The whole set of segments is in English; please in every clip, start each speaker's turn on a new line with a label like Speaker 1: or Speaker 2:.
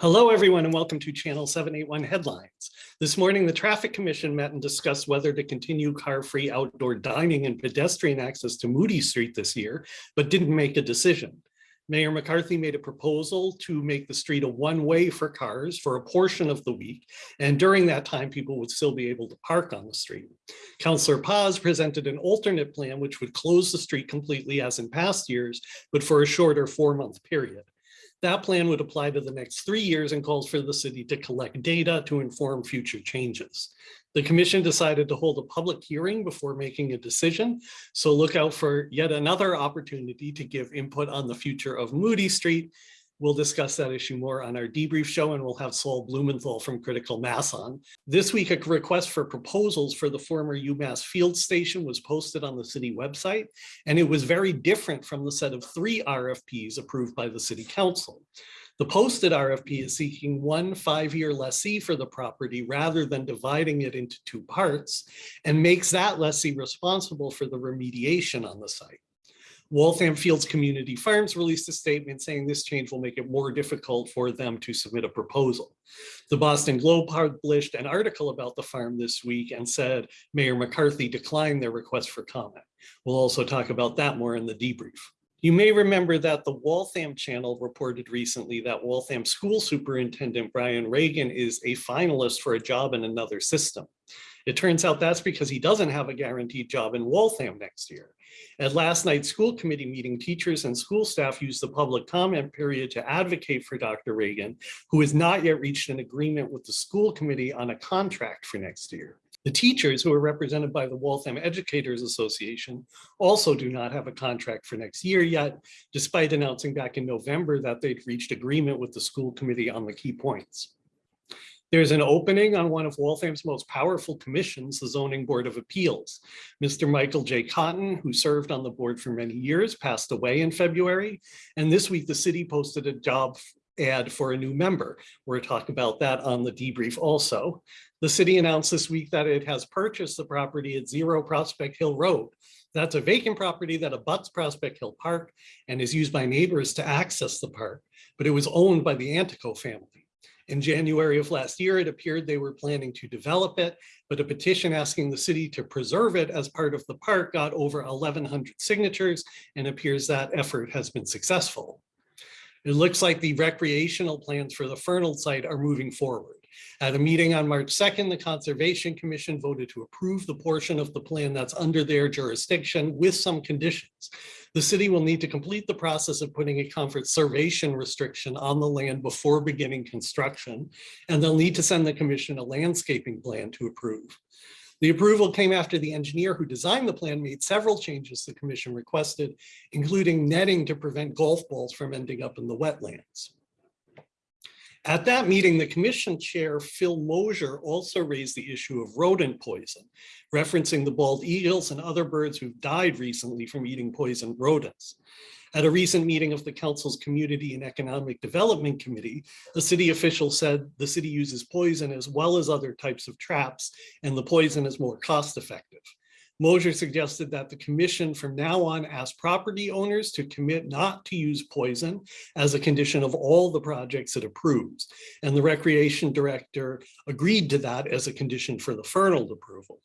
Speaker 1: Hello, everyone, and welcome to Channel 781 Headlines. This morning, the Traffic Commission met and discussed whether to continue car-free outdoor dining and pedestrian access to Moody Street this year, but didn't make a decision. Mayor McCarthy made a proposal to make the street a one-way for cars for a portion of the week, and during that time, people would still be able to park on the street. Councillor Paz presented an alternate plan which would close the street completely as in past years, but for a shorter four-month period. That plan would apply to the next three years and calls for the city to collect data to inform future changes. The commission decided to hold a public hearing before making a decision. So look out for yet another opportunity to give input on the future of Moody Street We'll discuss that issue more on our debrief show and we'll have Saul Blumenthal from Critical Mass on. This week, a request for proposals for the former UMass field station was posted on the city website, and it was very different from the set of three RFPs approved by the city council. The posted RFP is seeking one five-year lessee for the property rather than dividing it into two parts and makes that lessee responsible for the remediation on the site. Waltham Fields Community Farms released a statement saying this change will make it more difficult for them to submit a proposal. The Boston Globe published an article about the farm this week and said Mayor McCarthy declined their request for comment. We'll also talk about that more in the debrief. You may remember that the Waltham channel reported recently that Waltham school superintendent Brian Reagan is a finalist for a job in another system. It turns out that's because he doesn't have a guaranteed job in Waltham next year. At last night's school committee meeting, teachers and school staff used the public comment period to advocate for Dr. Reagan, who has not yet reached an agreement with the school committee on a contract for next year. The teachers who are represented by the Waltham Educators Association also do not have a contract for next year yet, despite announcing back in November that they'd reached agreement with the school committee on the key points. There's an opening on one of Waltham's most powerful commissions, the Zoning Board of Appeals. Mr. Michael J. Cotton, who served on the board for many years, passed away in February. And this week, the city posted a job ad for a new member. We're talking about that on the debrief also. The city announced this week that it has purchased the property at Zero Prospect Hill Road. That's a vacant property that abuts Prospect Hill Park and is used by neighbors to access the park, but it was owned by the Antico family. In January of last year, it appeared they were planning to develop it, but a petition asking the city to preserve it as part of the park got over 1,100 signatures and appears that effort has been successful. It looks like the recreational plans for the Fernald site are moving forward. At a meeting on March 2nd, the Conservation Commission voted to approve the portion of the plan that's under their jurisdiction with some conditions. The city will need to complete the process of putting a conservation restriction on the land before beginning construction, and they'll need to send the commission a landscaping plan to approve. The approval came after the engineer who designed the plan made several changes the commission requested, including netting to prevent golf balls from ending up in the wetlands. At that meeting, the commission chair, Phil Mosier, also raised the issue of rodent poison, referencing the bald eagles and other birds who've died recently from eating poisoned rodents. At a recent meeting of the council's Community and Economic Development Committee, a city official said the city uses poison as well as other types of traps, and the poison is more cost effective. Mosier suggested that the commission from now on ask property owners to commit not to use poison as a condition of all the projects it approves. And the recreation director agreed to that as a condition for the Fernald approval.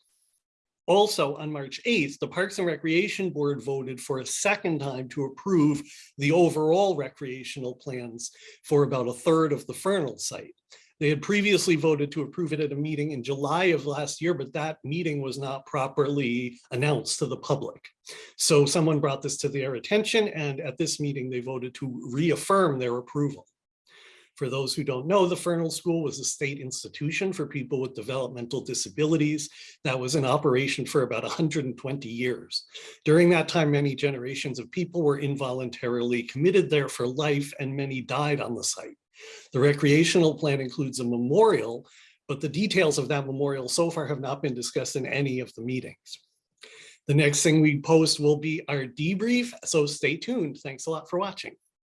Speaker 1: Also on March 8th, the Parks and Recreation Board voted for a second time to approve the overall recreational plans for about a third of the Fernald site. They had previously voted to approve it at a meeting in July of last year, but that meeting was not properly announced to the public. So someone brought this to their attention and at this meeting they voted to reaffirm their approval. For those who don't know, the Fernald School was a state institution for people with developmental disabilities that was in operation for about 120 years. During that time, many generations of people were involuntarily committed there for life and many died on the site. The recreational plan includes a memorial, but the details of that memorial so far have not been discussed in any of the meetings. The next thing we post will be our debrief, so stay tuned. Thanks a lot for watching.